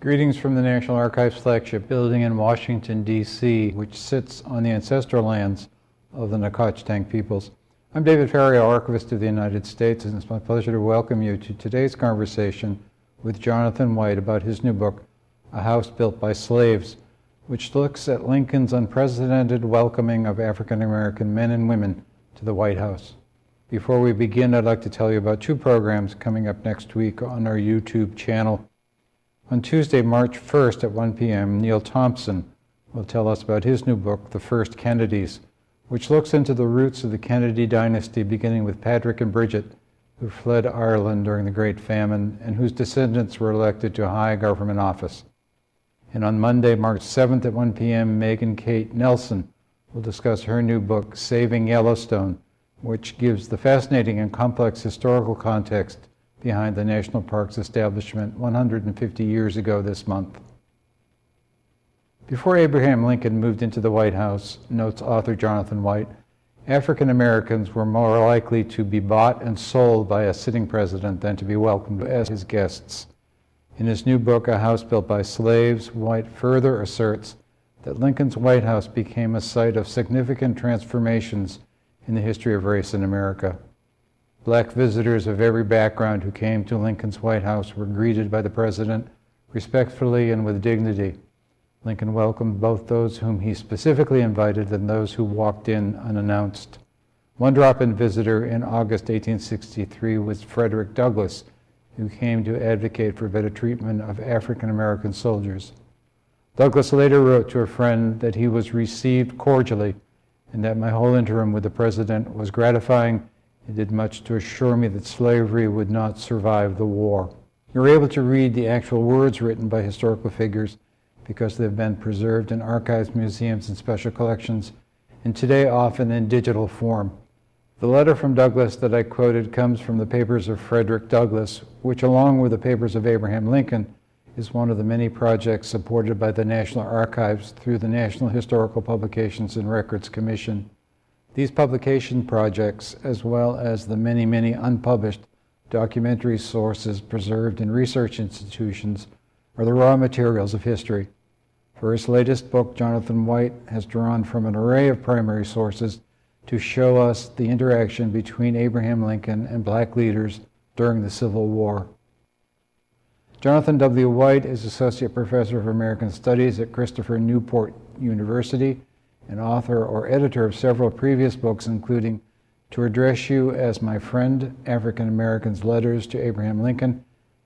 Greetings from the National Archives flagship building in Washington, D.C., which sits on the ancestral lands of the Nacotchtank peoples. I'm David Ferriero, Archivist of the United States, and it's my pleasure to welcome you to today's conversation with Jonathan White about his new book, A House Built by Slaves, which looks at Lincoln's unprecedented welcoming of African American men and women to the White House. Before we begin, I'd like to tell you about two programs coming up next week on our YouTube channel. On Tuesday, March 1st at 1 p.m., Neil Thompson will tell us about his new book, The First Kennedys, which looks into the roots of the Kennedy dynasty, beginning with Patrick and Bridget, who fled Ireland during the Great Famine and whose descendants were elected to high government office. And on Monday, March 7th at 1 p.m., Megan Kate Nelson will discuss her new book, Saving Yellowstone, which gives the fascinating and complex historical context behind the national park's establishment 150 years ago this month. Before Abraham Lincoln moved into the White House, notes author Jonathan White, African Americans were more likely to be bought and sold by a sitting president than to be welcomed as his guests. In his new book, A House Built by Slaves, White further asserts that Lincoln's White House became a site of significant transformations in the history of race in America. Black visitors of every background who came to Lincoln's White House were greeted by the president respectfully and with dignity. Lincoln welcomed both those whom he specifically invited and those who walked in unannounced. One drop-in visitor in August 1863 was Frederick Douglass, who came to advocate for better treatment of African American soldiers. Douglass later wrote to a friend that he was received cordially and that my whole interim with the president was gratifying did much to assure me that slavery would not survive the war. You're able to read the actual words written by historical figures because they've been preserved in archives, museums, and special collections, and today often in digital form. The letter from Douglass that I quoted comes from the papers of Frederick Douglass, which along with the papers of Abraham Lincoln, is one of the many projects supported by the National Archives through the National Historical Publications and Records Commission. These publication projects, as well as the many, many unpublished documentary sources preserved in research institutions, are the raw materials of history. For his latest book, Jonathan White has drawn from an array of primary sources to show us the interaction between Abraham Lincoln and black leaders during the Civil War. Jonathan W. White is Associate Professor of American Studies at Christopher Newport University and author or editor of several previous books, including To Address You as My Friend, African Americans' Letters to Abraham Lincoln,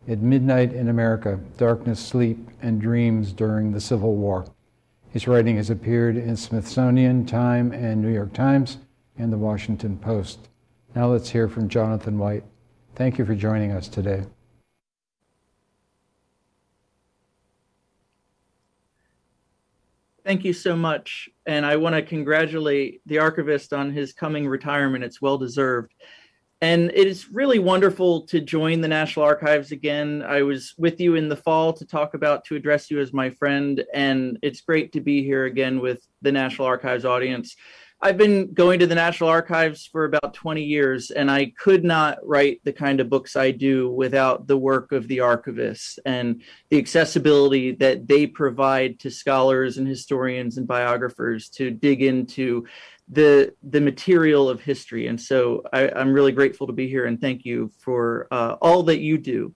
At Midnight in America, Darkness, Sleep, and Dreams During the Civil War. His writing has appeared in Smithsonian, Time, and New York Times, and the Washington Post. Now let's hear from Jonathan White. Thank you for joining us today. Thank you so much. And I want to congratulate the archivist on his coming retirement. It's well deserved. And it is really wonderful to join the National Archives again. I was with you in the fall to talk about to address you as my friend, and it's great to be here again with the National Archives audience. I've been going to the National Archives for about 20 years, and I could not write the kind of books I do without the work of the archivists and the accessibility that they provide to scholars and historians and biographers to dig into the the material of history. And so I, am really grateful to be here, and thank you for uh, all that you do.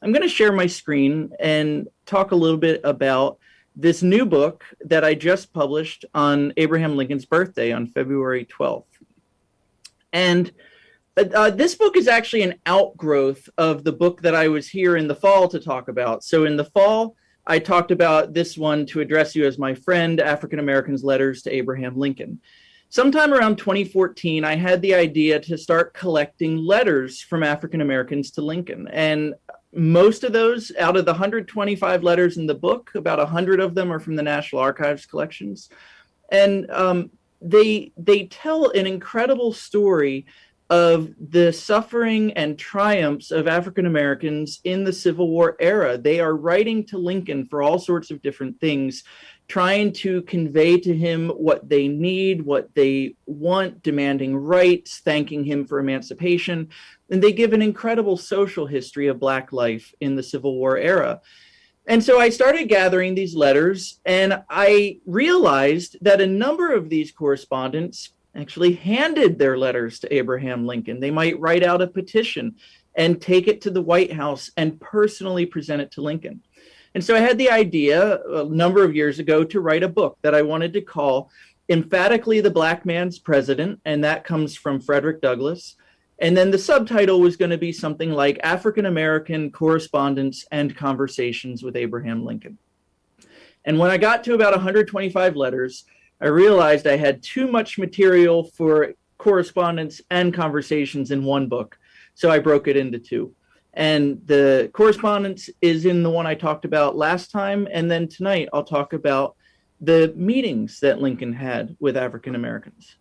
I'm going to share my screen and talk a little bit about this new book that I just published on Abraham Lincoln's birthday on February 12th. And uh, uh, this book is actually an outgrowth of the book that I was here in the fall to talk about. So in the fall, I talked about this one to address you as my friend, African Americans Letters to Abraham Lincoln. Sometime around 2014, I had the idea to start collecting letters from African Americans to Lincoln. And most of those out of the 125 letters in the book about 100 of them are from the national archives collections and um, they they tell an incredible story of the suffering and triumphs of African Americans in the Civil War era. They are writing to Lincoln for all sorts of different things, trying to convey to him what they need, what they want, demanding rights, thanking him for emancipation. And they give an incredible social history of Black life in the Civil War era. And so I started gathering these letters, and I realized that a number of these correspondents actually handed their letters to Abraham Lincoln. They might write out a petition and take it to the White House and personally present it to Lincoln. And so I had the idea uh, a number of years ago to write a book that I wanted to call Emphatically the Black Man's President, and that comes from Frederick Douglass. And then the subtitle was going to be something like African American Correspondence and Conversations with Abraham Lincoln. And when I got to about 125 letters, I realized I had too much material for correspondence and conversations in one book. So I broke it into two. And the correspondence is in the one I talked about last time. And then tonight I'll talk about the meetings that Lincoln had with African Americans.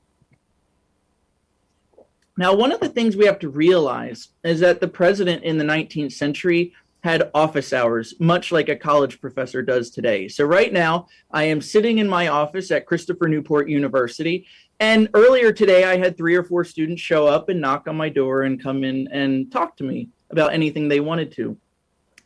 Now, one of the things we have to realize is that the president in the 19th century had office hours, much like a college professor does today. So, right now, I am sitting in my office at Christopher Newport University. And earlier today, I had three or four students show up and knock on my door and come in and talk to me about anything they wanted to.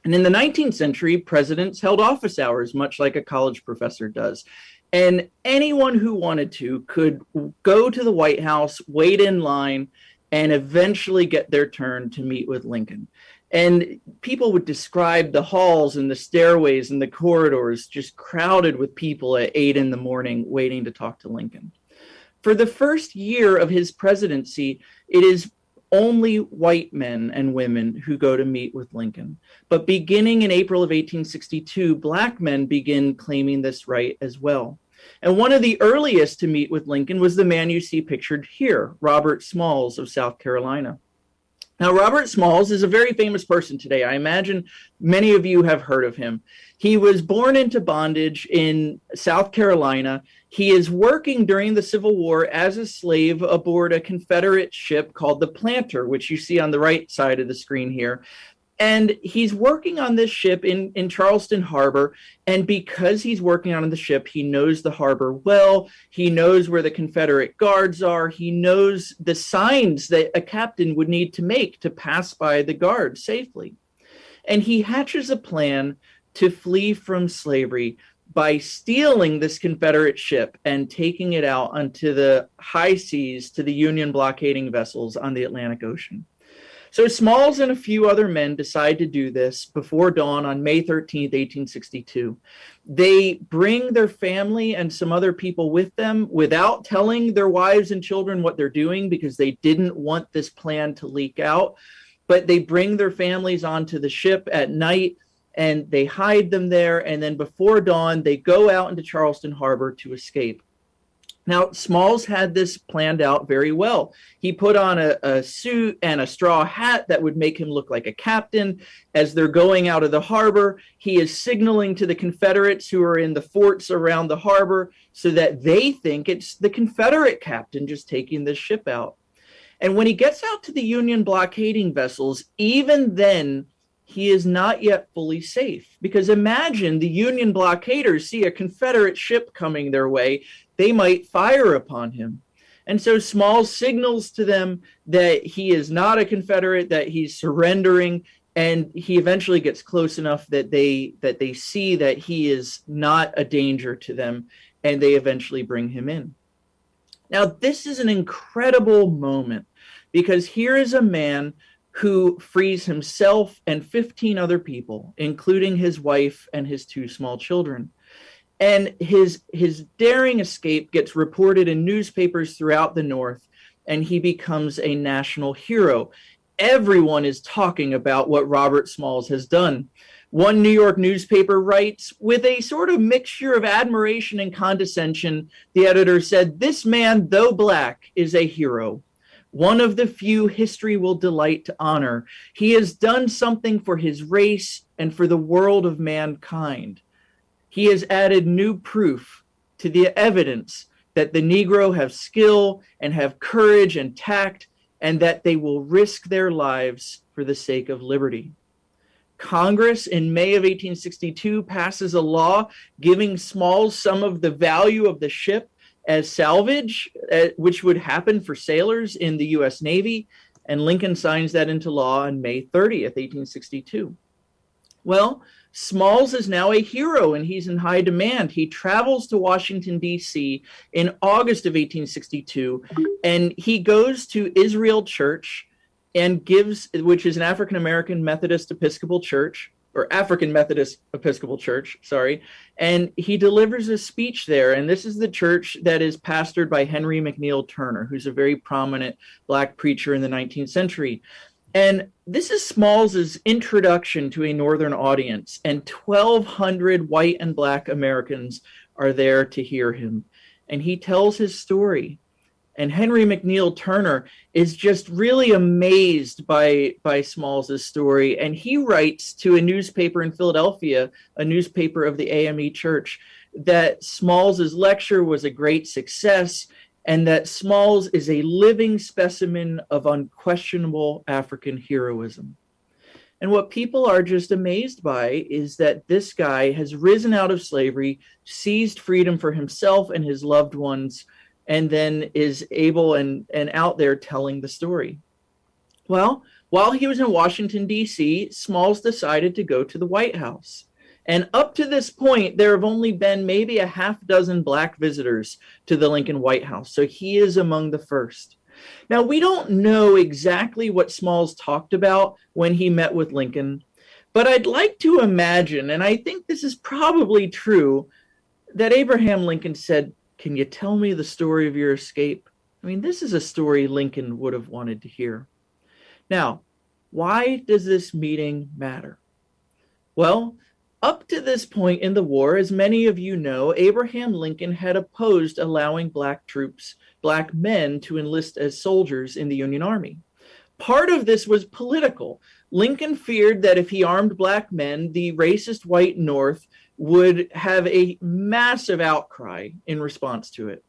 And in the 19th century, presidents held office hours, much like a college professor does. And anyone who wanted to could go to the White House, wait in line, and eventually get their turn to meet with Lincoln. And people would describe the halls and the stairways and the corridors just crowded with people at eight in the morning waiting to talk to Lincoln. For the first year of his presidency, it is only white men and women who go to meet with Lincoln. But beginning in April of 1862, black men begin claiming this right as well. And one of the earliest to meet with Lincoln was the man you see pictured here, Robert Smalls of South Carolina. Now, Robert Smalls is a very famous person today. I imagine many of you have heard of him. He was born into bondage in South Carolina. He is working during the Civil War as a slave aboard a Confederate ship called the Planter, which you see on the right side of the screen here and he's working on this ship in, in Charleston Harbor. And because he's working on the ship, he knows the harbor well. He knows where the Confederate guards are. He knows the signs that a captain would need to make to pass by the guards safely. And he hatches a plan to flee from slavery by stealing this Confederate ship and taking it out onto the high seas to the Union blockading vessels on the Atlantic Ocean. So Smalls and a few other men decide to do this before dawn on May 13th, 1862. They bring their family and some other people with them without telling their wives and children what they're doing because they didn't want this plan to leak out. But they bring their families onto the ship at night and they hide them there. And then before dawn, they go out into Charleston Harbor to escape. Now, Smalls had this planned out very well. He put on a, a, suit and a straw hat that would make him look like a captain. As they're going out of the harbor, he is signaling to the Confederates who are in the forts around the harbor so that they think it's the Confederate captain just taking this ship out. And when he gets out to the Union blockading vessels, even then, he is not yet fully safe. Because imagine the Union blockaders see a Confederate ship coming their way they might fire upon him. And so Small signals to them that he is not a Confederate, that he's surrendering, and he eventually gets close enough that they that they see that he is not a danger to them, and they eventually bring him in. Now, this is an incredible moment because here is a man who frees himself and 15 other people, including his wife and his two small children and his his daring escape gets reported in newspapers throughout the north and he becomes a national hero. Everyone is talking about what robert smalls has done. One new york newspaper writes with a sort of mixture of admiration and condescension the editor said this man though black is a hero. One of the few history will delight to honor. He has done something for his race and for the world of mankind he has added new proof to the evidence that the Negro have skill and have courage and tact, and that they will risk their lives for the sake of liberty. Congress in May of 1862 passes a law giving Smalls some of the value of the ship as salvage, uh, which would happen for sailors in the U.S. Navy, and Lincoln signs that into law on May 30th, 1862. Well, Smalls is now a hero and he's in high demand. He travels to Washington, D.C. in August of 1862, and he goes to Israel Church and gives, which is an African American Methodist Episcopal church, or African Methodist Episcopal Church, sorry, and he delivers a speech there. And this is the church that is pastored by Henry McNeil Turner, who's a very prominent black preacher in the 19th century. And this is Smalls's introduction to a Northern audience, and 1,200 white and black Americans are there to hear him. And he tells his story. And Henry McNeil Turner is just really amazed by by Smalls's story, and he writes to a newspaper in Philadelphia, a newspaper of the AME Church, that Smalls's lecture was a great success, and that Smalls is a living specimen of unquestionable African heroism. And what people are just amazed by is that this guy has risen out of slavery, seized freedom for himself and his loved ones and then is able and, and out there telling the story. Well, while he was in Washington, D.C., Smalls decided to go to the White House. And up to this point, there have only been maybe a half dozen black visitors to the Lincoln White House. So he is among the first. Now, we don't know exactly what Smalls talked about when he met with Lincoln, but I'd like to imagine, and I think this is probably true, that Abraham Lincoln said, can you tell me the story of your escape? I mean, this is a story Lincoln would have wanted to hear. Now, why does this meeting matter? Well, up to this point in the war, as many of you know, Abraham Lincoln had opposed allowing black troops, black men, to enlist as soldiers in the Union Army. Part of this was political. Lincoln feared that if he armed black men, the racist white North would have a massive outcry in response to it.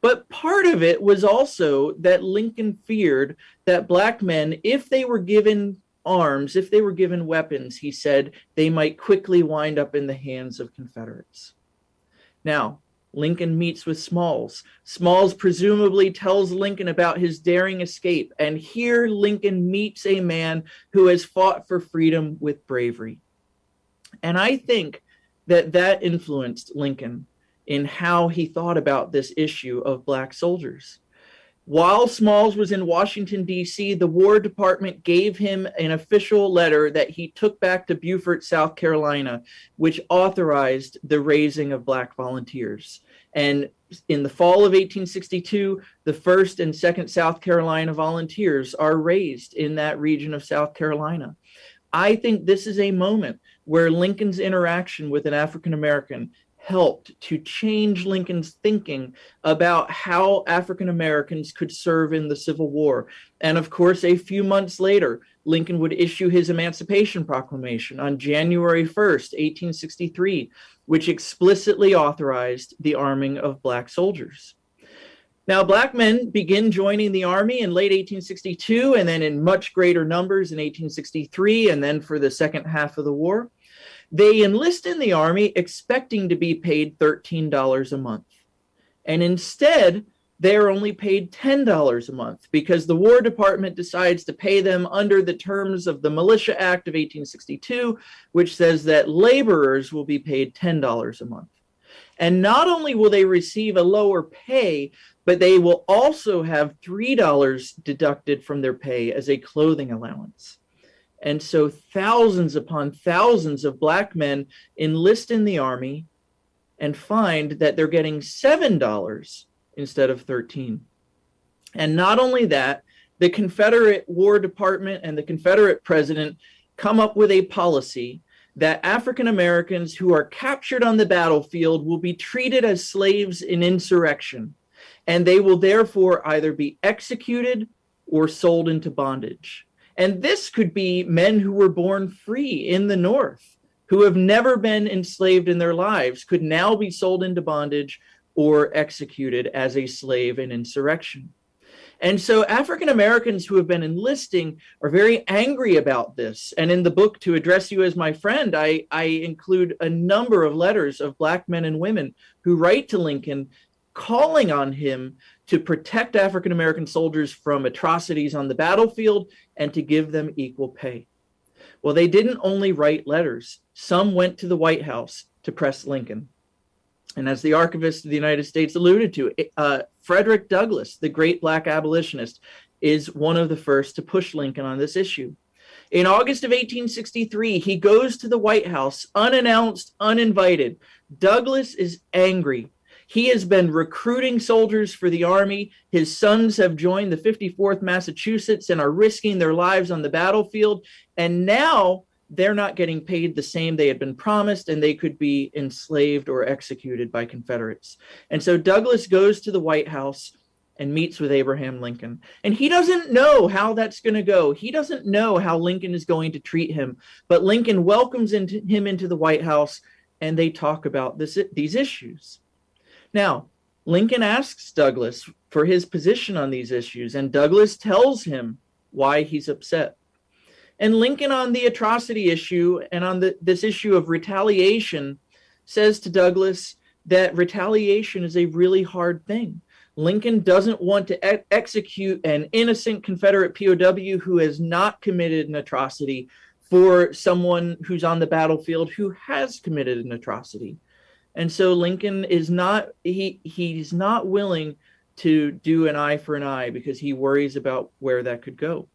But part of it was also that Lincoln feared that black men, if they were given arms, if they were given weapons, he said, they might quickly wind up in the hands of Confederates. Now, Lincoln meets with Smalls. Smalls presumably tells Lincoln about his daring escape, and here Lincoln meets a man who has fought for freedom with bravery. And I think that that influenced Lincoln in how he thought about this issue of black soldiers. While Smalls was in Washington, D.C., the War Department gave him an official letter that he took back to Beaufort, South Carolina, which authorized the raising of black volunteers. And in the fall of 1862, the 1st and 2nd South Carolina volunteers are raised in that region of South Carolina. I think this is a moment where Lincoln's interaction with an African American helped to change Lincoln's thinking about how African Americans could serve in the Civil War. And of course, a few months later, Lincoln would issue his Emancipation Proclamation on January 1st, 1863, which explicitly authorized the arming of Black soldiers. Now, black men begin joining the army in late 1862 and then in much greater numbers in 1863 and then for the second half of the war. They enlist in the army expecting to be paid $13 a month. And instead, they are only paid $10 a month because the War Department decides to pay them under the terms of the Militia Act of 1862, which says that laborers will be paid $10 a month. And not only will they receive a lower pay, but they will also have $3 deducted from their pay as a clothing allowance. And so thousands upon thousands of black men enlist in the army and find that they're getting $7 instead of 13. And not only that, the Confederate War Department and the Confederate president come up with a policy that African Americans who are captured on the battlefield will be treated as slaves in insurrection and they will therefore either be executed or sold into bondage. And this could be men who were born free in the North, who have never been enslaved in their lives, could now be sold into bondage or executed as a slave in insurrection. And so African Americans who have been enlisting are very angry about this. And in the book, To Address You as My Friend, I, I include a number of letters of Black men and women who write to Lincoln calling on him to protect African American soldiers from atrocities on the battlefield and to give them equal pay. Well, they didn't only write letters, some went to the White House to press Lincoln. And as the archivist of the United States alluded to, uh, Frederick Douglass, the great black abolitionist, is one of the first to push Lincoln on this issue. In August of 1863, he goes to the White House unannounced, uninvited. Douglass is angry. He has been recruiting soldiers for the Army. His sons have joined the 54th Massachusetts and are risking their lives on the battlefield. And now they're not getting paid the same they had been promised, and they could be enslaved or executed by Confederates. And so Douglass goes to the White House and meets with Abraham Lincoln. And he doesn't know how that's going to go. He doesn't know how Lincoln is going to treat him. But Lincoln welcomes into, him into the White House and they talk about this, these issues. Now, Lincoln asks Douglass for his position on these issues, and Douglass tells him why he's upset. And Lincoln, on the atrocity issue and on the, this issue of retaliation, says to Douglass that retaliation is a really hard thing. Lincoln doesn't want to e- execute an innocent Confederate POW who has not committed an atrocity for someone who's on the battlefield who has committed an atrocity. And so Lincoln is not he he's not willing to do an eye for an eye because he worries about where that could go.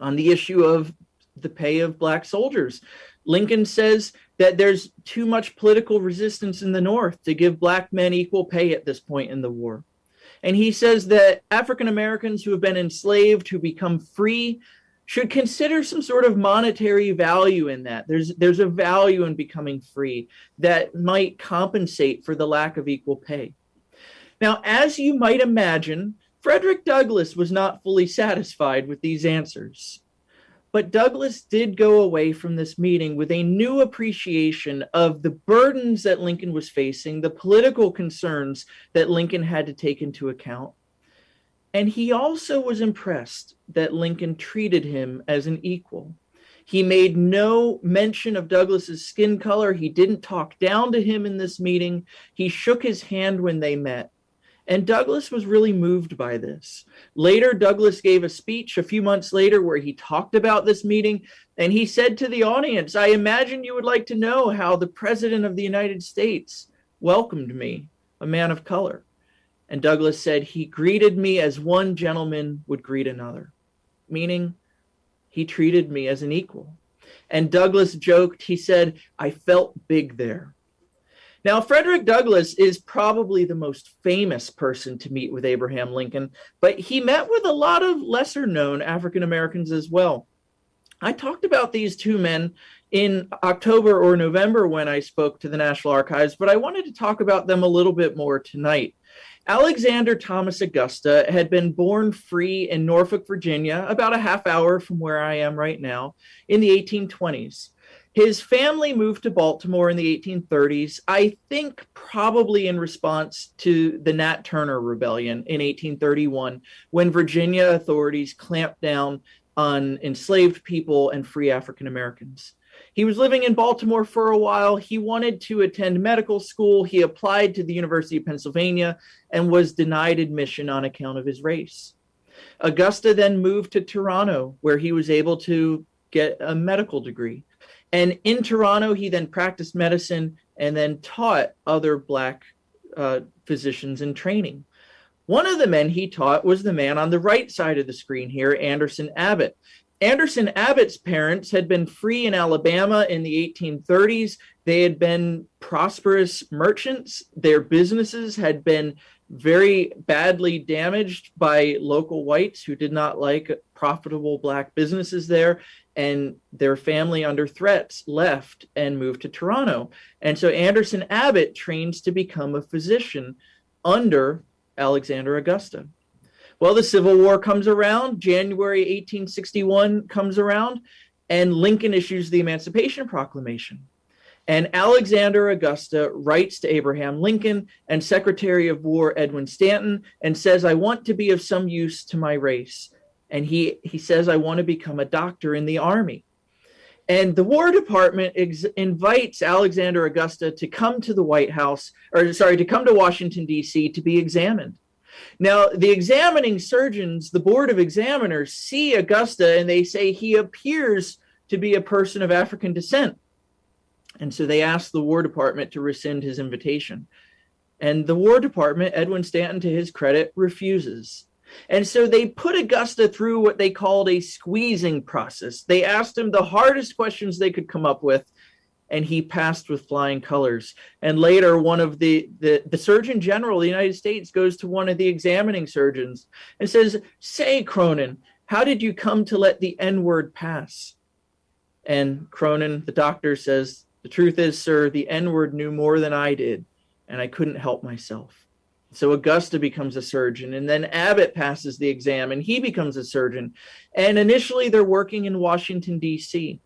On the issue of the pay of black soldiers, Lincoln says that there's too much political resistance in the North to give black men equal pay at this point in the war. And he says that African Americans who have been enslaved, who become free, should consider some sort of monetary value in that. There's there's a value in becoming free that might compensate for the lack of equal pay. Now, as you might imagine, Frederick Douglass was not fully satisfied with these answers. But Douglass did go away from this meeting with a new appreciation of the burdens that Lincoln was facing, the political concerns that Lincoln had to take into account. And he also was impressed that Lincoln treated him as an equal. He made no mention of Douglass's skin color. He didn't talk down to him in this meeting. He shook his hand when they met. And Douglass was really moved by this. Later, Douglass gave a speech a few months later where he talked about this meeting. And he said to the audience, I imagine you would like to know how the President of the United States welcomed me, a man of color. And Douglass said, He greeted me as one gentleman would greet another, meaning he treated me as an equal. And Douglass joked, he said, I felt big there. Now, Frederick Douglass is probably the most famous person to meet with Abraham Lincoln, but he met with a lot of lesser known African Americans as well. I talked about these two men in October or November when I spoke to the National Archives, but I wanted to talk about them a little bit more tonight. Alexander Thomas Augusta had been born free in Norfolk, Virginia, about a half hour from where I am right now, in the 1820s. His family moved to Baltimore in the 1830s, I think probably in response to the Nat Turner Rebellion in 1831, when Virginia authorities clamped down on enslaved people and free African Americans. He was living in Baltimore for a while. He wanted to attend medical school. He applied to the University of Pennsylvania and was denied admission on account of his race. Augusta then moved to Toronto, where he was able to get a medical degree. And in Toronto, he then practiced medicine and then taught other Black uh, physicians in training. One of the men he taught was the man on the right side of the screen here, Anderson Abbott. Anderson Abbott's parents had been free in Alabama in the 1830s. They had been prosperous merchants. Their businesses had been very badly damaged by local whites who did not like profitable black businesses there and their family under threats left and moved to Toronto. And so Anderson Abbott trains to become a physician under Alexander Augusta. Well, the Civil War comes around, January 1861 comes around, and Lincoln issues the Emancipation Proclamation. And Alexander Augusta writes to Abraham Lincoln and Secretary of War Edwin Stanton and says, I want to be of some use to my race and he he says I want to become a doctor in the army. And the War Department invites Alexander Augusta to come to the White House, or sorry, to come to Washington, D.C. to be examined. Now, the examining surgeons, the Board of Examiners, see Augusta and they say he appears to be a person of African descent. And so they ask the War Department to rescind his invitation. And the War Department, Edwin Stanton, to his credit, refuses. And so they put Augusta through what they called a squeezing process. They asked him the hardest questions they could come up with, and he passed with flying colors. And later, one of the, the, the Surgeon General of the United States goes to one of the examining surgeons and says, Say, Cronin, how did you come to let the N word pass? And Cronin, the doctor, says, The truth is, sir, the N word knew more than I did, and I couldn't help myself. So Augusta becomes a surgeon, and then Abbott passes the exam and he becomes a surgeon. And initially, they're working in Washington, D.C.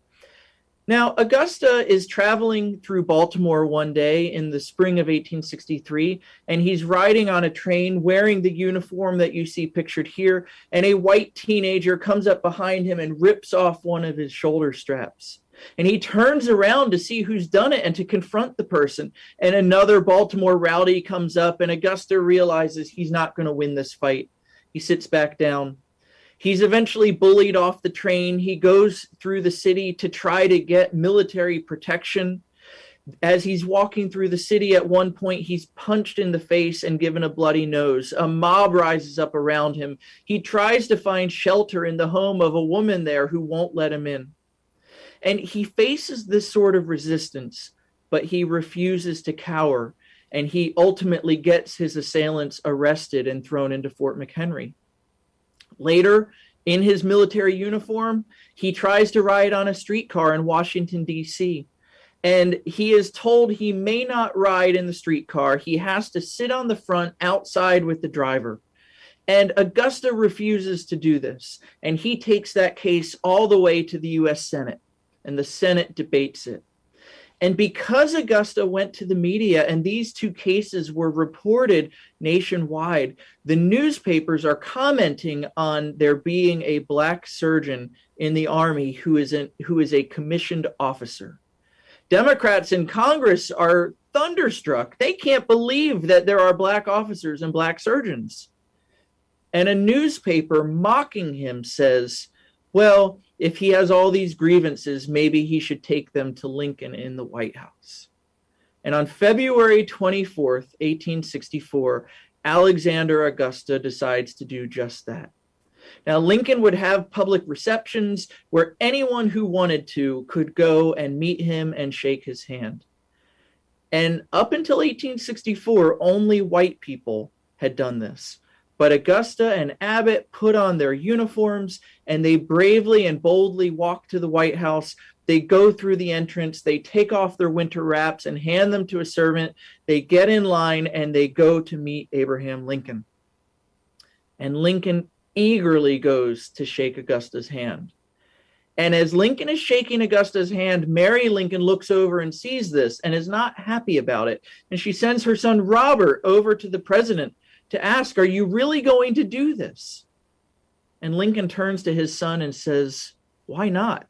Now, Augusta is traveling through Baltimore one day in the spring of 1863, and he's riding on a train wearing the uniform that you see pictured here. And a white teenager comes up behind him and rips off one of his shoulder straps. And he turns around to see who's done it and to confront the person. And another Baltimore rowdy comes up, and Augusta realizes he's not going to win this fight. He sits back down. He's eventually bullied off the train. He goes through the city to try to get military protection. As he's walking through the city, at one point, he's punched in the face and given a bloody nose. A mob rises up around him. He tries to find shelter in the home of a woman there who won't let him in. And he faces this sort of resistance, but he refuses to cower. And he ultimately gets his assailants arrested and thrown into Fort McHenry. Later, in his military uniform, he tries to ride on a streetcar in Washington, D.C. And he is told he may not ride in the streetcar. He has to sit on the front outside with the driver. And Augusta refuses to do this. And he takes that case all the way to the U.S. Senate. And the Senate debates it. And because Augusta went to the media and these two cases were reported nationwide, the newspapers are commenting on there being a black surgeon in the army who is an, who is a commissioned officer. Democrats in Congress are thunderstruck. They can't believe that there are black officers and black surgeons. And a newspaper mocking him says, well, if he has all these grievances, maybe he should take them to Lincoln in the White House. And on February 24th, 1864, Alexander Augusta decides to do just that. Now, Lincoln would have public receptions where anyone who wanted to could go and meet him and shake his hand. And up until 1864, only white people had done this. But Augusta and Abbott put on their uniforms and they bravely and boldly walk to the White House. They go through the entrance, they take off their winter wraps and hand them to a servant. They get in line and they go to meet Abraham Lincoln. And Lincoln eagerly goes to shake Augusta's hand. And as Lincoln is shaking Augusta's hand, Mary Lincoln looks over and sees this and is not happy about it. And she sends her son Robert over to the president to ask, Are you really going to do this? And Lincoln turns to his son and says, Why not?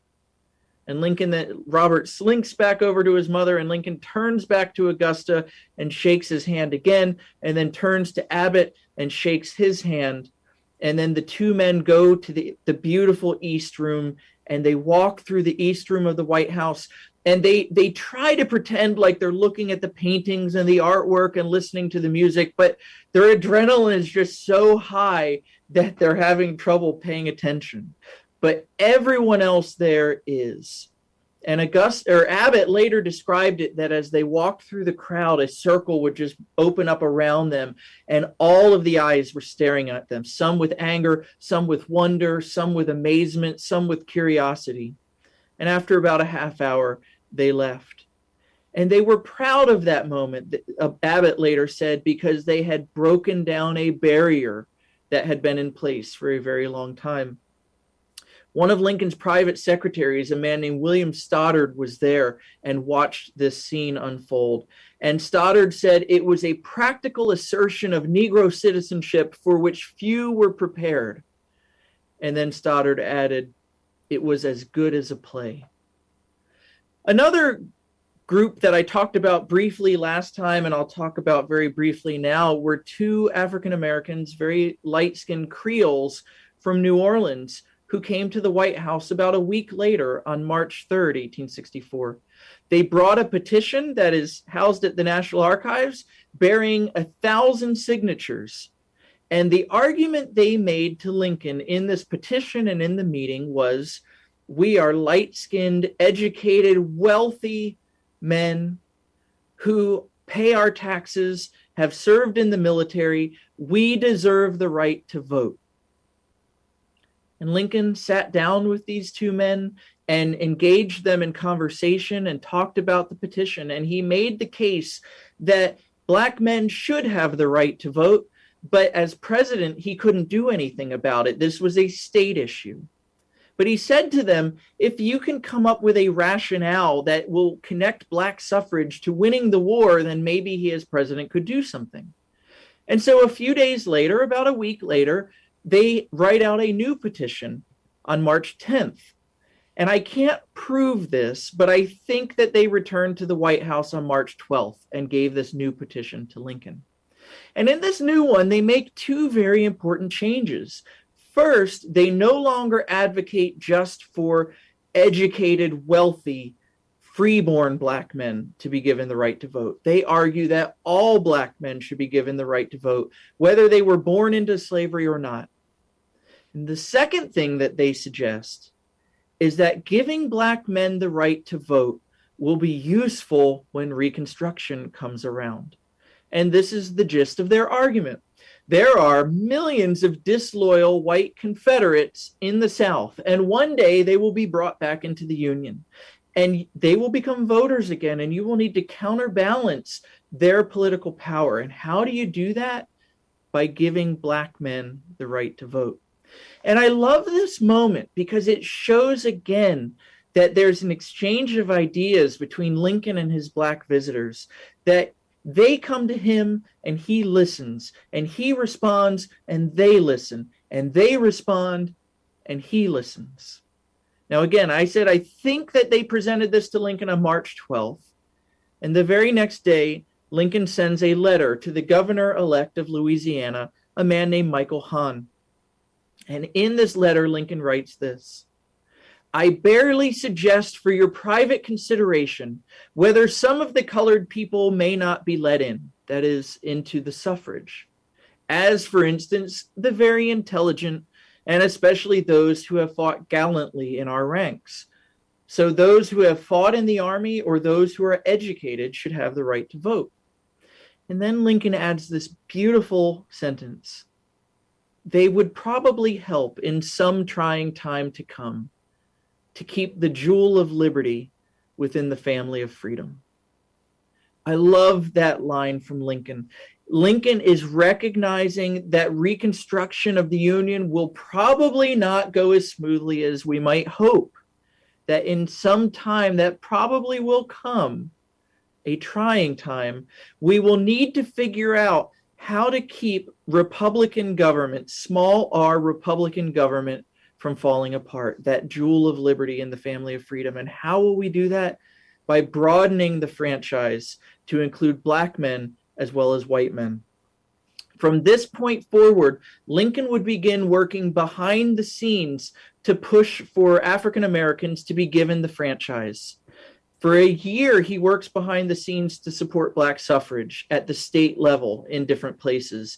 And Lincoln, that Robert slinks back over to his mother, and Lincoln turns back to Augusta and shakes his hand again, and then turns to Abbott and shakes his hand. And then the two men go to the, the beautiful East Room and they walk through the East Room of the White House and they they try to pretend like they're looking at the paintings and the artwork and listening to the music but their adrenaline is just so high that they're having trouble paying attention but everyone else there is and August or Abbott later described it that as they walked through the crowd, a circle would just open up around them, and all of the eyes were staring at them, some with anger, some with wonder, some with amazement, some with curiosity. And after about a half hour, they left. And they were proud of that moment, uh, Abbott later said, because they had broken down a barrier that had been in place for a very long time. One of Lincoln's private secretaries, a man named William Stoddard, was there and watched this scene unfold. And Stoddard said it was a practical assertion of Negro citizenship for which few were prepared. And then Stoddard added, it was as good as a play. Another group that I talked about briefly last time, and I'll talk about very briefly now, were two African Americans, very light skinned Creoles from New Orleans, who came to the White House about a week later on March 3rd, 1864. They brought a petition that is housed at the National Archives bearing a thousand signatures. And the argument they made to Lincoln in this petition and in the meeting was we are light skinned, educated, wealthy men who pay our taxes, have served in the military. We deserve the right to vote. And Lincoln sat down with these two men and engaged them in conversation and talked about the petition. And he made the case that black men should have the right to vote, but as president, he couldn't do anything about it. This was a state issue. But he said to them, if you can come up with a rationale that will connect black suffrage to winning the war, then maybe he as president could do something. And so a few days later, about a week later, they write out a new petition on March 10th. And I can't prove this, but I think that they returned to the White House on March 12th and gave this new petition to Lincoln. And in this new one, they make two very important changes. First, they no longer advocate just for educated, wealthy, freeborn black men to be given the right to vote. They argue that all black men should be given the right to vote, whether they were born into slavery or not. And the second thing that they suggest is that giving black men the right to vote will be useful when Reconstruction comes around. And this is the gist of their argument there are millions of disloyal white Confederates in the South, and one day they will be brought back into the Union and they will become voters again, and you will need to counterbalance their political power. And how do you do that? By giving black men the right to vote. And I love this moment because it shows again that there's an exchange of ideas between Lincoln and his black visitors that they come to him and he listens, and he responds and they listen, and they respond and he listens. Now, again, I said I think that they presented this to Lincoln on March 12th. And the very next day, Lincoln sends a letter to the governor elect of Louisiana, a man named Michael Hahn. And in this letter, Lincoln writes this I barely suggest for your private consideration whether some of the colored people may not be let in, that is, into the suffrage. As, for instance, the very intelligent, and especially those who have fought gallantly in our ranks. So, those who have fought in the army or those who are educated should have the right to vote. And then Lincoln adds this beautiful sentence they would probably help in some trying time to come to keep the jewel of liberty within the family of freedom. I love that line from Lincoln. Lincoln is recognizing that reconstruction of the Union will probably not go as smoothly as we might hope. That in some time that probably will come, a trying time, we will need to figure out how to keep Republican government, small r Republican government, from falling apart, that jewel of liberty in the family of freedom. And how will we do that? By broadening the franchise to include black men as well as white men. From this point forward, Lincoln would begin working behind the scenes to push for African Americans to be given the franchise. For a year, he works behind the scenes to support black suffrage at the state level in different places.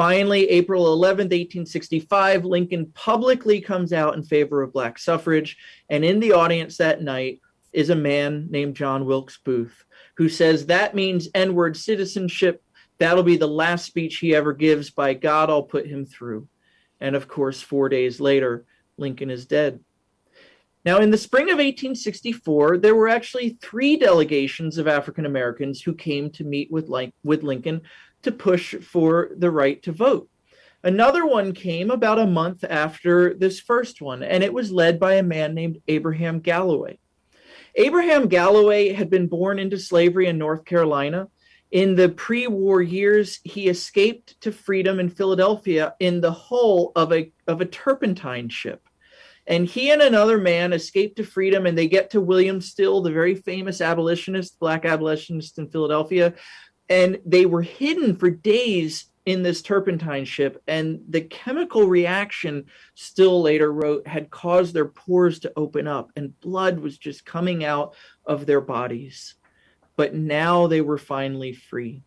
Finally, April 11, 1865, Lincoln publicly comes out in favor of black suffrage. And in the audience that night is a man named John Wilkes Booth, who says that means N word citizenship. That'll be the last speech he ever gives. By God, I'll put him through. And of course, four days later, Lincoln is dead. Now, in the spring of 1864, there were actually three delegations of African Americans who came to meet with, with Lincoln to push for the right to vote. Another one came about a month after this first one, and it was led by a man named Abraham Galloway. Abraham Galloway had been born into slavery in North Carolina. In the pre war years, he escaped to freedom in Philadelphia in the hull of a, of a turpentine ship. And he and another man escape to freedom and they get to William Still, the very famous abolitionist, black abolitionist in Philadelphia, and they were hidden for days in this turpentine ship, and the chemical reaction, Still later wrote, had caused their pores to open up, and blood was just coming out of their bodies. But now they were finally free.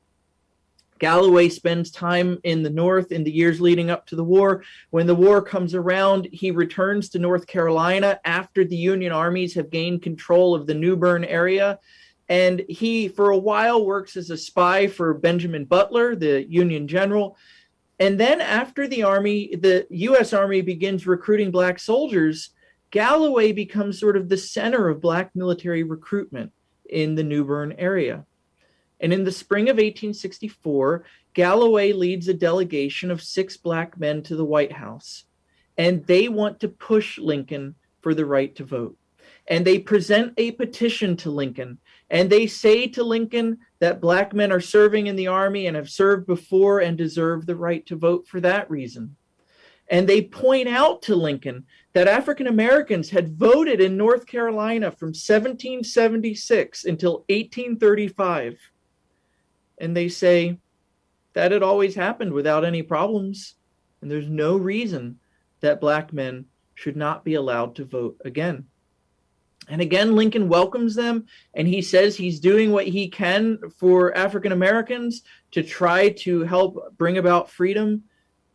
Galloway spends time in the North in the years leading up to the war. When the war comes around, he returns to North Carolina after the Union armies have gained control of the New Bern area. And he, for a while, works as a spy for Benjamin Butler, the Union general. And then, after the Army, the US Army begins recruiting Black soldiers, Galloway becomes sort of the center of Black military recruitment in the New Bern area. And in the spring of 1864, Galloway leads a delegation of six black men to the White House, and they want to push Lincoln for the right to vote. And they present a petition to Lincoln, and they say to Lincoln that black men are serving in the army and have served before and deserve the right to vote for that reason. And they point out to Lincoln that African Americans had voted in North Carolina from 1776 until 1835 and they say that it always happened without any problems, and there's no reason that black men should not be allowed to vote again. And again, Lincoln welcomes them, and he says he's doing what he can for African Americans to try to help bring about freedom.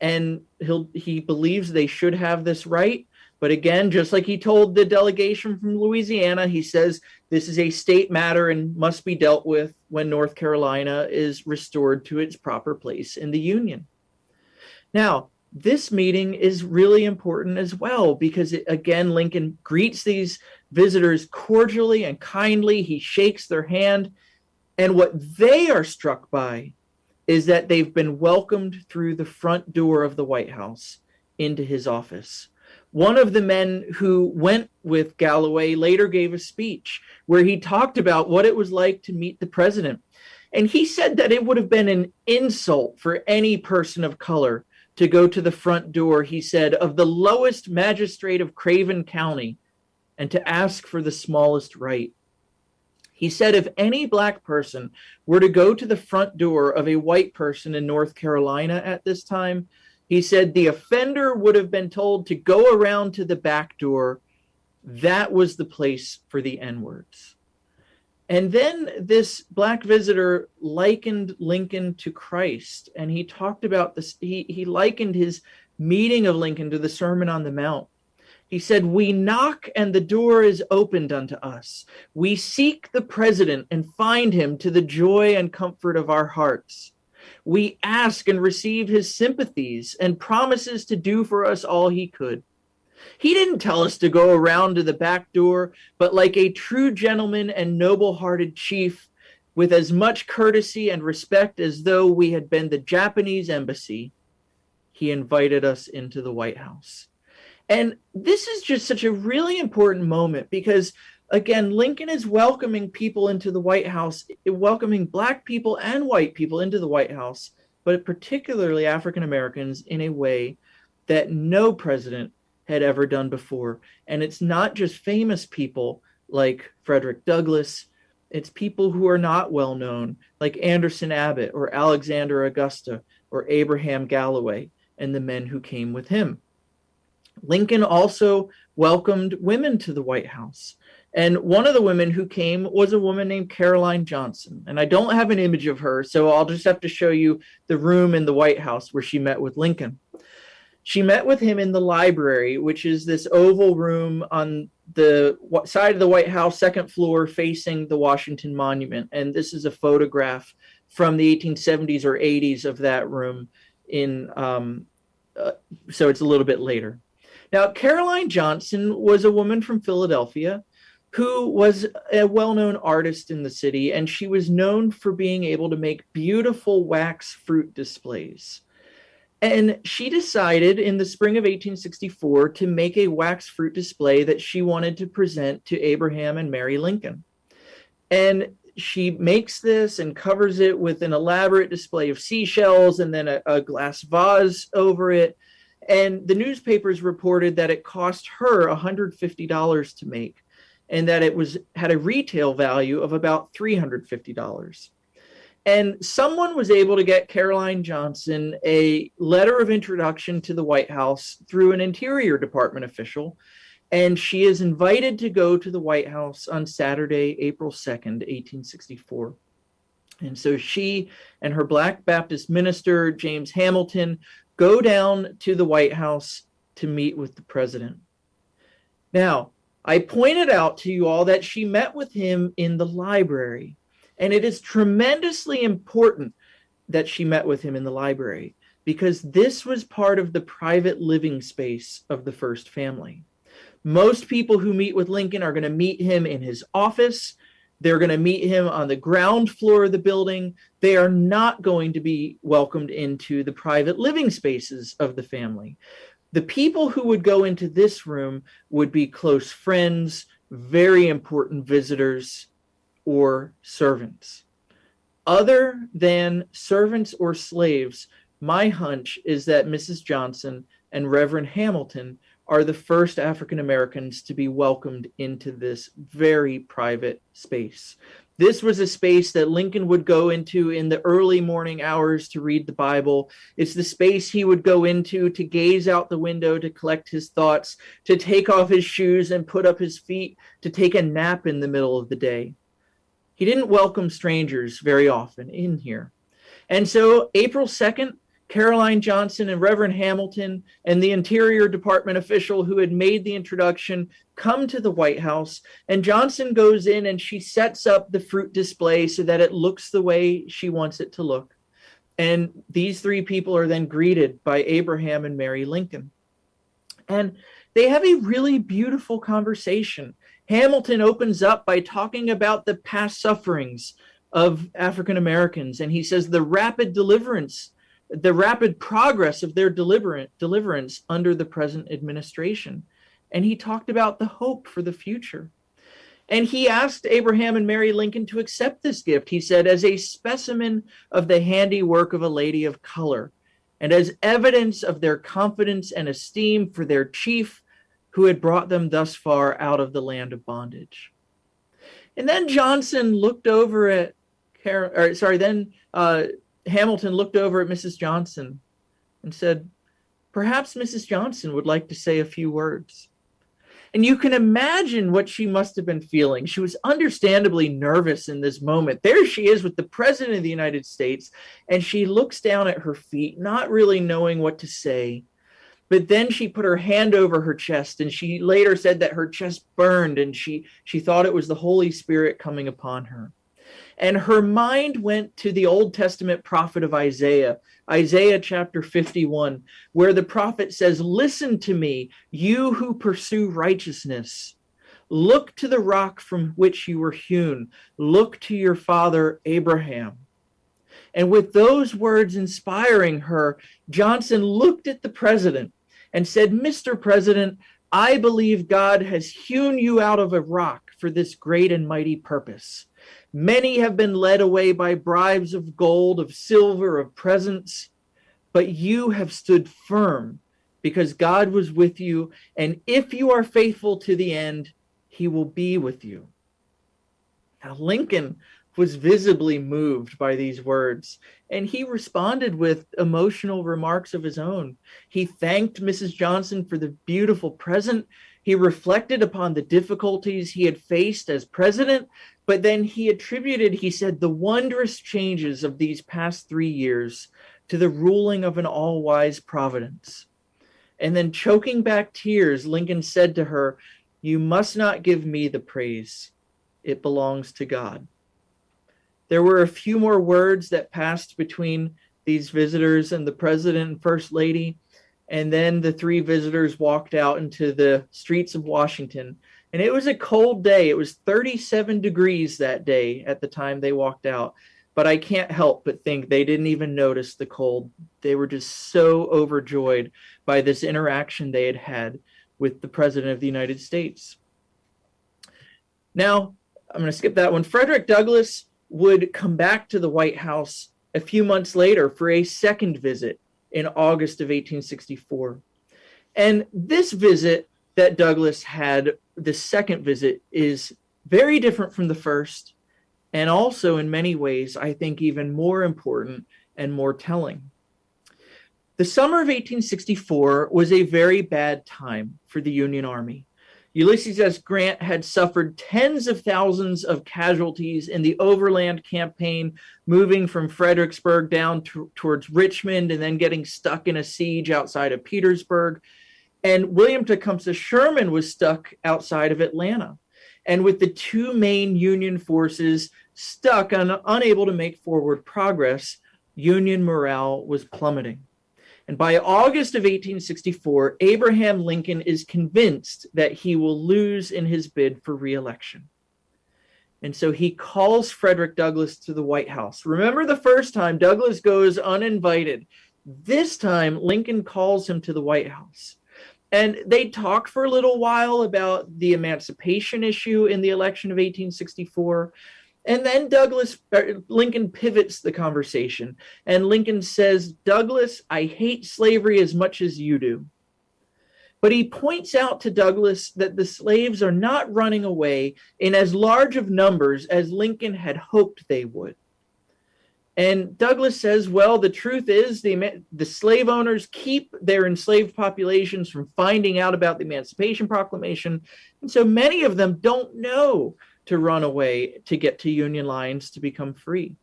And he'll he believes they should have this right. But again, just like he told the delegation from Louisiana, he says this is a state matter and must be dealt with when North Carolina is restored to its proper place in the Union. Now, this meeting is really important as well because, it, again, Lincoln greets these visitors cordially and kindly. He shakes their hand. And what they are struck by is that they've been welcomed through the front door of the White House into his office. One of the men who went with Galloway later gave a speech where he talked about what it was like to meet the president. And he said that it would have been an insult for any person of color to go to the front door, he said, of the lowest magistrate of Craven County and to ask for the smallest right. He said if any black person were to go to the front door of a white person in North Carolina at this time, he said the offender would have been told to go around to the back door. That was the place for the N words. And then this black visitor likened Lincoln to Christ, and he talked about this. He, he likened his meeting of Lincoln to the Sermon on the Mount. He said, We knock and the door is opened unto us. We seek the president and find him to the joy and comfort of our hearts. We ask and receive his sympathies and promises to do for us all he could. He didn't tell us to go around to the back door, but like a true gentleman and noble hearted chief, with as much courtesy and respect as though we had been the Japanese embassy, he invited us into the White House. And this is just such a really important moment because again, Lincoln is welcoming people into the White House, welcoming black people and white people into the White House, but particularly African Americans in a way that no president had ever done before. And it's not just famous people like Frederick Douglass, it's people who are not well known, like Anderson Abbott or Alexander Augusta or Abraham Galloway and the men who came with him. Lincoln also welcomed women to the White House. And one of the women who came was a woman named Caroline Johnson. And I don't have an image of her, so I'll just have to show you the room in the White House where she met with Lincoln. She met with him in the library, which is this oval room on the side of the White House, second floor, facing the Washington Monument. And this is a photograph from the 1870s or 80s of that room. In um, uh, so it's a little bit later. Now, Caroline Johnson was a woman from Philadelphia who was a well known artist in the city, and she was known for being able to make beautiful wax fruit displays. And she decided in the spring of 1864 to make a wax fruit display that she wanted to present to Abraham and Mary Lincoln. And she makes this and covers it with an elaborate display of seashells and then a, a glass vase over it. And the newspapers reported that it cost her $150 to make and that it was had a retail value of about $350. And someone was able to get Caroline Johnson a letter of introduction to the White House through an Interior Department official. And she is invited to go to the White House on Saturday, April 2nd, 1864. And so she and her Black Baptist minister, James Hamilton, go down to the White House to meet with the president. Now, I pointed out to you all that she met with him in the library, and it is tremendously important that she met with him in the library because this was part of the private living space of the first family. Most people who meet with Lincoln are going to meet him in his office. They're going to meet him on the ground floor of the building. They are not going to be welcomed into the private living spaces of the family. The people who would go into this room would be close friends, very important visitors, or servants. Other than servants or slaves, my hunch is that Mrs. Johnson and Reverend Hamilton are the first African Americans to be welcomed into this very private space. This was a space that Lincoln would go into in the early morning hours to read the Bible. It's the space he would go into to gaze out the window to collect his thoughts, to take off his shoes and put up his feet, to take a nap in the middle of the day. He didn't welcome strangers very often in here. And so April 2nd, Caroline Johnson and Reverend Hamilton and the Interior Department official who had made the introduction come to the White House. And Johnson goes in and she sets up the fruit display so that it looks the way she wants it to look. And these three people are then greeted by Abraham and Mary Lincoln. And they have a really beautiful conversation. Hamilton opens up by talking about the past sufferings of African Americans. And he says the rapid deliverance the rapid progress of their deliverance under the present administration. And he talked about the hope for the future. And he asked Abraham and Mary Lincoln to accept this gift, he said, as a specimen of the handiwork of a lady of color, and as evidence of their confidence and esteem for their chief who had brought them thus far out of the land of bondage. And then Johnson looked over at, or sorry, then uh, Hamilton looked over at Mrs. Johnson and said, Perhaps Mrs. Johnson would like to say a few words. And you can imagine what she must have been feeling. She was understandably nervous in this moment. There she is with the President of the United States, and she looks down at her feet, not really knowing what to say. But then she put her hand over her chest, and she later said that her chest burned, and she, she thought it was the Holy Spirit coming upon her. And her mind went to the Old Testament prophet of Isaiah, Isaiah chapter 51, where the prophet says, Listen to me, you who pursue righteousness. Look to the rock from which you were hewn. Look to your father Abraham. And with those words inspiring her, Johnson looked at the president and said, Mr. President, I believe God has hewn you out of a rock for this great and mighty purpose. Many have been led away by bribes of gold, of silver, of presents, but you have stood firm because God was with you. And if you are faithful to the end, he will be with you. Now, Lincoln was visibly moved by these words, and he responded with emotional remarks of his own. He thanked Mrs. Johnson for the beautiful present. He reflected upon the difficulties he had faced as president, but then he attributed, he said, the wondrous changes of these past three years to the ruling of an all wise providence. And then, choking back tears, Lincoln said to her, You must not give me the praise, it belongs to God. There were a few more words that passed between these visitors and the president and first lady. And then the three visitors walked out into the streets of Washington and it was a cold day. It was 37 degrees that day at the time they walked out. But I can't help but think they didn't even notice the cold. They were just so overjoyed by this interaction they had had with the President of the United States. Now, I'm going to skip that one. Frederick Douglass would come back to the White House a few months later for a second visit in August of 1864. And this visit that Douglass had the second visit is very different from the first and also in many ways, I think even more important and more telling. The summer of 1864 was a very bad time for the Union Army. Ulysses S. Grant had suffered tens of thousands of casualties in the overland campaign, moving from Fredericksburg down to, towards Richmond and then getting stuck in a siege outside of Petersburg. And William Tecumseh Sherman was stuck outside of Atlanta. And with the two main Union forces stuck and unable to make forward progress, Union morale was plummeting. And by August of 1864, Abraham Lincoln is convinced that he will lose in his bid for reelection. And so he calls Frederick Douglass to the White House. Remember the first time Douglass goes uninvited. This time, Lincoln calls him to the White House. And they talk for a little while about the emancipation issue in the election of 1864. And then Douglass er, Lincoln pivots the conversation and Lincoln says, "Douglass, I hate slavery as much as you do." But he points out to Douglass that the slaves are not running away in as large of numbers as Lincoln had hoped they would. And Douglass says, well, the truth is the, the slave owners keep their enslaved populations from finding out about the Emancipation Proclamation. And so many of them don't know to run away to get to Union lines to become free.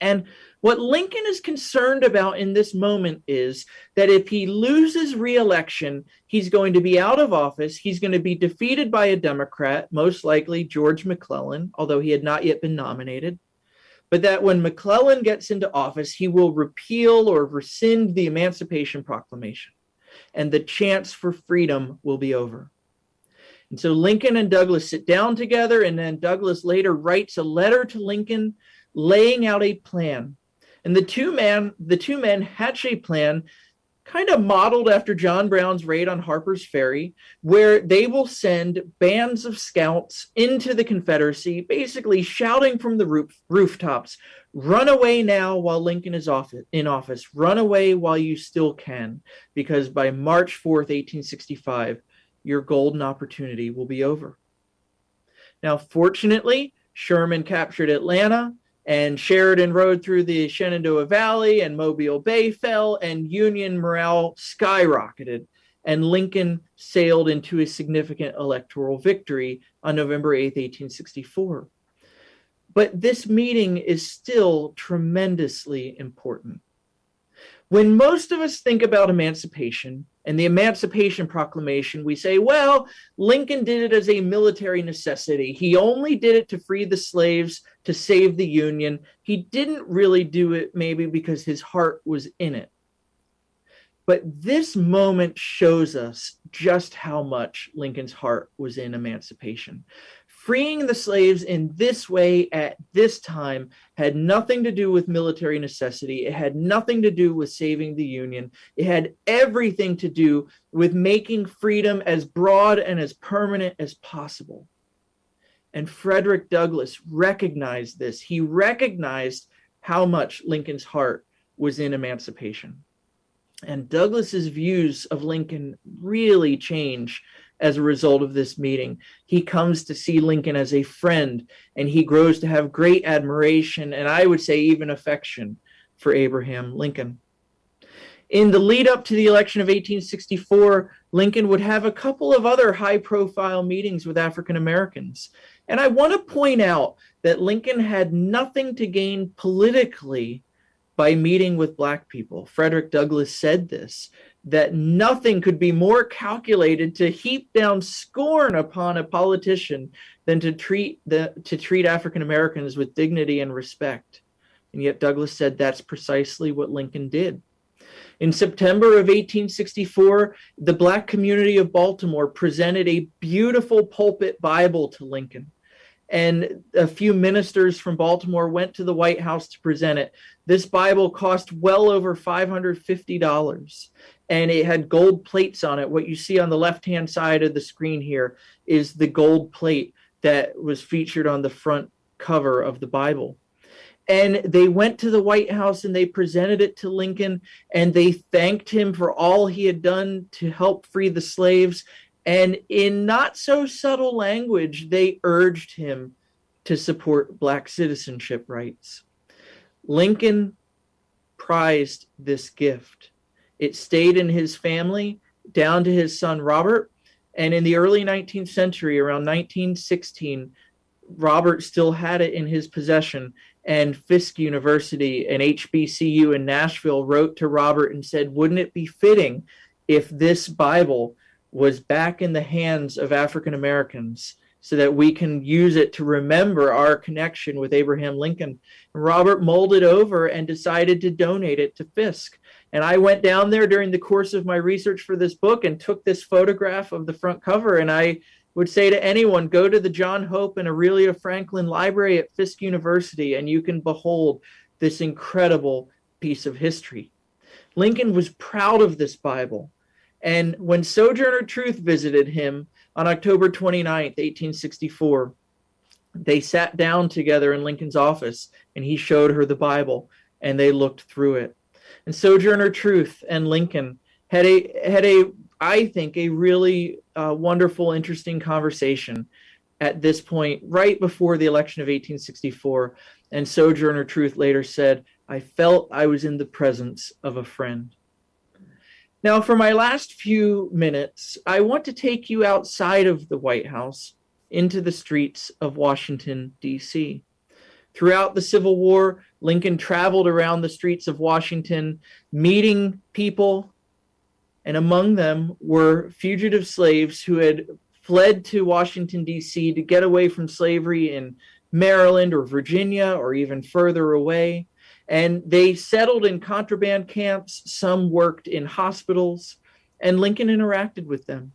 And what Lincoln is concerned about in this moment is that if he loses reelection, he's going to be out of office. He's going to be defeated by a Democrat, most likely George McClellan, although he had not yet been nominated. But that when McClellan gets into office, he will repeal or rescind the Emancipation Proclamation, and the chance for freedom will be over. And so Lincoln and Douglass sit down together, and then Douglass later writes a letter to Lincoln laying out a plan. And the two men, the two men hatch a plan kind of modeled after John Brown's raid on Harper's Ferry, where they will send bands of scouts into the Confederacy, basically shouting from the roof, rooftops, run away now while Lincoln is off, in office, run away while you still can, because by March 4th, 1865, your golden opportunity will be over. Now, fortunately, Sherman captured Atlanta and Sheridan rode through the Shenandoah Valley and Mobile Bay fell and Union morale skyrocketed and Lincoln sailed into a significant electoral victory on November 8, 1864. But this meeting is still tremendously important. When most of us think about emancipation, and the Emancipation Proclamation, we say, well, Lincoln did it as a military necessity. He only did it to free the slaves, to save the Union. He didn't really do it maybe because his heart was in it. But this moment shows us just how much Lincoln's heart was in emancipation freeing the slaves in this way at this time had nothing to do with military necessity. It had nothing to do with saving the Union. It had everything to do with making freedom as broad and as permanent as possible. And Frederick Douglass recognized this. He recognized how much Lincoln's heart was in emancipation. And Douglass's views of Lincoln really change as a result of this meeting. He comes to see Lincoln as a friend and he grows to have great admiration and I would say even affection for Abraham Lincoln. In the lead up to the election of 1864, Lincoln would have a couple of other high profile meetings with African Americans. And I want to point out that Lincoln had nothing to gain politically by meeting with Black people. Frederick Douglass said this that nothing could be more calculated to heap down scorn upon a politician than to treat the to treat African Americans with dignity and respect. And yet Douglass said that's precisely what Lincoln did. In September of 1864, the black community of Baltimore presented a beautiful pulpit Bible to Lincoln and a few ministers from Baltimore went to the White House to present it. This Bible cost well over $550 and it had gold plates on it. What you see on the left hand side of the screen here is the gold plate that was featured on the front cover of the Bible. And they went to the White House and they presented it to Lincoln and they thanked him for all he had done to help free the slaves and in not so subtle language, they urged him to support Black citizenship rights. Lincoln prized this gift. It stayed in his family down to his son Robert. And in the early 19th century, around 1916, Robert still had it in his possession. And Fisk University and HBCU in Nashville wrote to Robert and said, Wouldn't it be fitting if this Bible was back in the hands of African Americans so that we can use it to remember our connection with Abraham Lincoln. Robert molded over and decided to donate it to Fisk. And I went down there during the course of my research for this book and took this photograph of the front cover. And I would say to anyone, go to the John Hope and Aurelia Franklin Library at Fisk University and you can behold this incredible piece of history. Lincoln was proud of this Bible. And when Sojourner Truth visited him, on October 29th, 1864, they sat down together in Lincoln's office and he showed her the Bible and they looked through it. And Sojourner Truth and Lincoln had a had a I think a really uh, wonderful, interesting conversation at this point, right before the election of 1864. And Sojourner Truth later said, "I felt I was in the presence of a friend." Now, for my last few minutes, I want to take you outside of the White House into the streets of Washington, D.C. Throughout the Civil War, Lincoln traveled around the streets of Washington, meeting people, and among them were fugitive slaves who had fled to Washington, D.C. to get away from slavery in Maryland or Virginia or even further away. And they settled in contraband camps. Some worked in hospitals, and Lincoln interacted with them.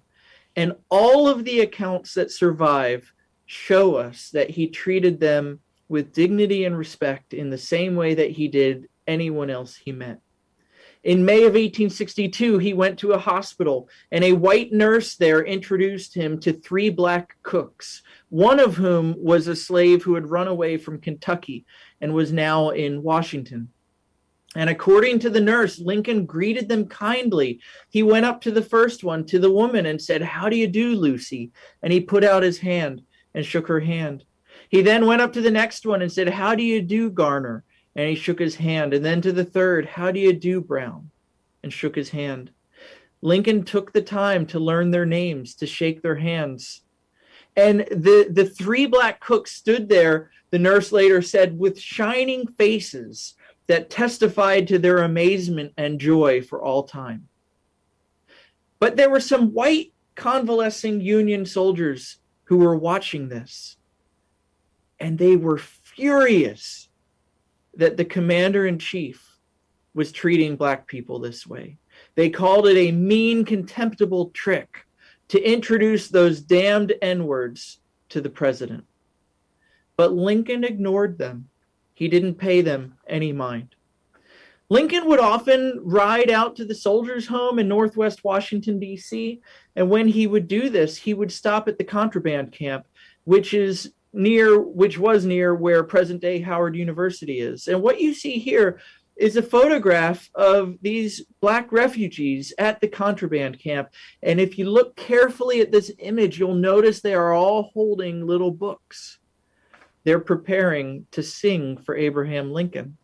And all of the accounts that survive show us that he treated them with dignity and respect in the same way that he did anyone else he met. In May of 1862, he went to a hospital, and a white nurse there introduced him to three black cooks, one of whom was a slave who had run away from Kentucky and was now in Washington. And according to the nurse, Lincoln greeted them kindly. He went up to the first one, to the woman, and said, How do you do, Lucy? And he put out his hand and shook her hand. He then went up to the next one and said, How do you do, Garner? and he shook his hand. And then to the third, How do you do, Brown? and shook his hand. Lincoln took the time to learn their names, to shake their hands. And the, the three black cooks stood there, the nurse later said, with shining faces that testified to their amazement and joy for all time. But there were some white convalescing Union soldiers who were watching this, and they were furious that the commander in chief was treating black people this way. They called it a mean, contemptible trick to introduce those damned N words to the president. But Lincoln ignored them. He didn't pay them any mind. Lincoln would often ride out to the soldiers' home in Northwest Washington, D.C. And when he would do this, he would stop at the contraband camp, which is near which was near where present day Howard University is. And what you see here is a photograph of these black refugees at the contraband camp. And if you look carefully at this image, you'll notice they are all holding little books. They're preparing to sing for Abraham Lincoln.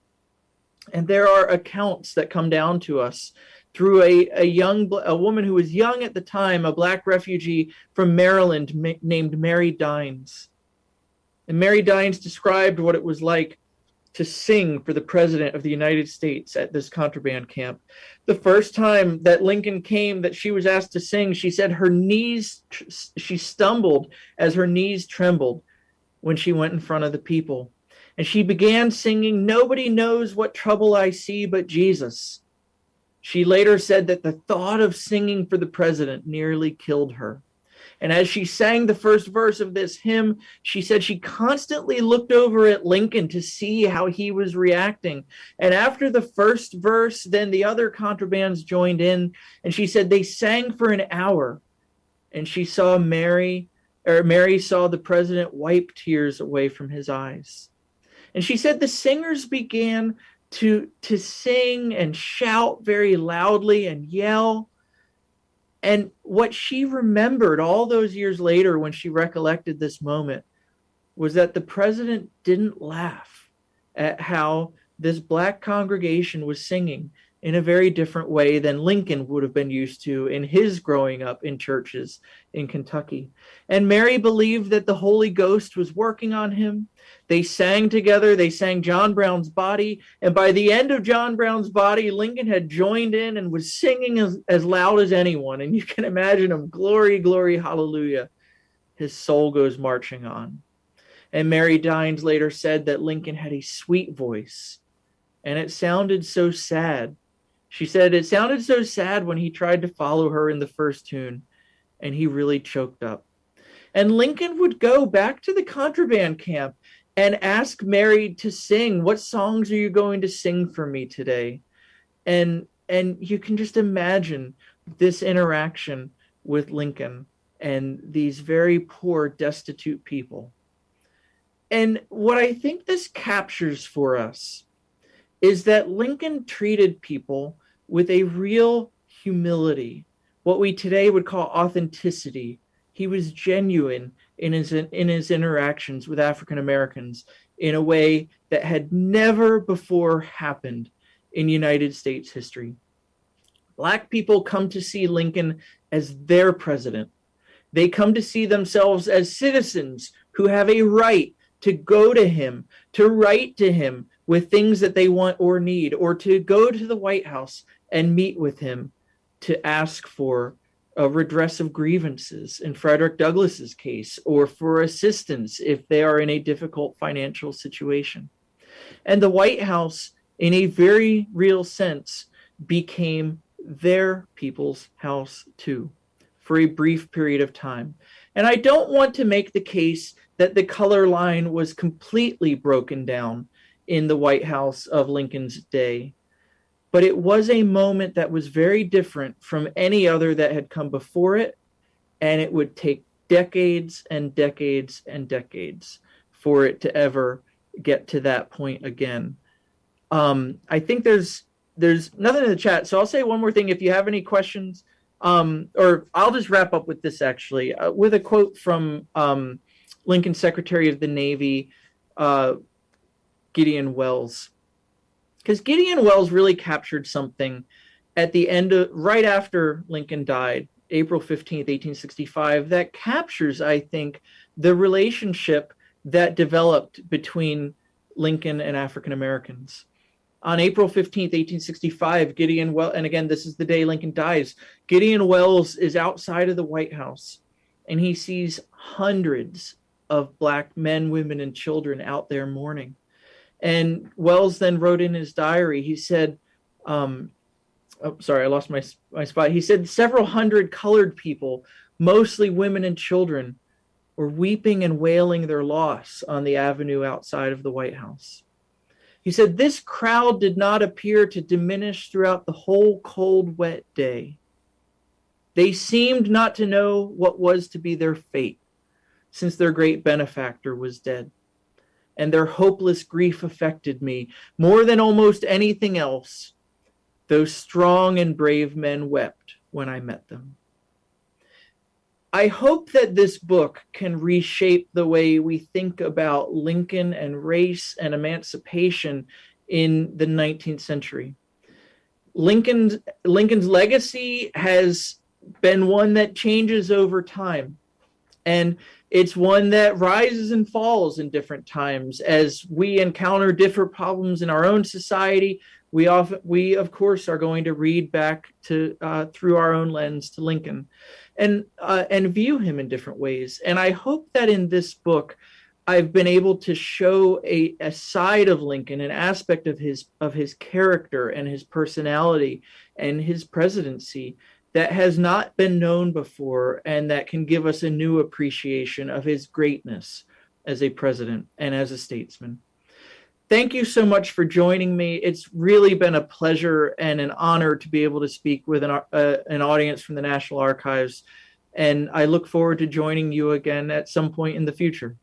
And there are accounts that come down to us through a, a young a woman who was young at the time, a black refugee from Maryland named Mary Dines. And Mary Dines described what it was like to sing for the president of the United States at this contraband camp. The first time that Lincoln came that she was asked to sing, she said her knees, she stumbled as her knees trembled when she went in front of the people. And she began singing, Nobody knows what trouble I see but Jesus. She later said that the thought of singing for the president nearly killed her. And as she sang the first verse of this hymn, she said she constantly looked over at Lincoln to see how he was reacting. And after the first verse, then the other contrabands joined in. And she said they sang for an hour. And she saw Mary, or Mary saw the president wipe tears away from his eyes. And she said the singers began to, to sing and shout very loudly and yell. And what she remembered all those years later when she recollected this moment was that the president didn't laugh at how this black congregation was singing in a very different way than Lincoln would have been used to in his growing up in churches in Kentucky. And Mary believed that the Holy Ghost was working on him. They sang together, they sang John Brown's body. And by the end of John Brown's body, Lincoln had joined in and was singing as, as loud as anyone. And you can imagine him glory, glory, hallelujah. His soul goes marching on. And Mary Dines later said that Lincoln had a sweet voice and it sounded so sad she said it sounded so sad when he tried to follow her in the first tune, and he really choked up. And Lincoln would go back to the contraband camp and ask Mary to sing, "What songs are you going to sing for me today?" And and you can just imagine this interaction with Lincoln and these very poor, destitute people. And what I think this captures for us is that Lincoln treated people with a real humility, what we today would call authenticity. He was genuine in his in his interactions with African Americans in a way that had never before happened in United States history. Black people come to see Lincoln as their president. They come to see themselves as citizens who have a right to go to him, to write to him with things that they want or need, or to go to the White House and meet with him to ask for a redress of grievances in Frederick Douglass's case or for assistance if they are in a difficult financial situation. And the White House, in a very real sense, became their people's house too for a brief period of time. And I don't want to make the case that the color line was completely broken down in the White House of Lincoln's day. But it was a moment that was very different from any other that had come before it and it would take decades and decades and decades for it to ever get to that point again. Um, i think there's there's nothing in the chat so i'll say one more thing if you have any questions. Um, or i'll just wrap up with this actually uh, with a quote from um, lincoln secretary of the navy uh, gideon Welles. because Gideon Welles really captured something at the end of right after Lincoln died, April 15th, 1865, that captures, I think, the relationship that developed between Lincoln and African Americans. On April 15th, 1865, Gideon Welles, and again, this is the day Lincoln dies, Gideon Welles is outside of the White House and he sees hundreds of black men, women, and children out there mourning. And Welles then wrote in his diary, he said, um, oh, sorry, I lost my, my spot. He said several hundred colored people, mostly women and children, were weeping and wailing their loss on the avenue outside of the White House. He said, This crowd did not appear to diminish throughout the whole cold, wet day. They seemed not to know what was to be their fate, since their great benefactor was dead and their hopeless grief affected me more than almost anything else. Those strong and brave men wept when I met them. I hope that this book can reshape the way we think about Lincoln and race and emancipation in the 19th century. Lincoln's, Lincoln's legacy has been one that changes over time. And it's one that rises and falls in different times. As we encounter different problems in our own society we often we of course are going to read back to uh, through our own lens to lincoln and uh, and view him in different ways. And i hope that in this book i've been able to show a, a side of lincoln an aspect of his of his character and his personality and his presidency that has not been known before and that can give us a new appreciation of his greatness as a president and as a statesman. Thank you so much for joining me. It's really been a pleasure and an honor to be able to speak with an, uh, an audience from the National Archives. And I look forward to joining you again at some point in the future.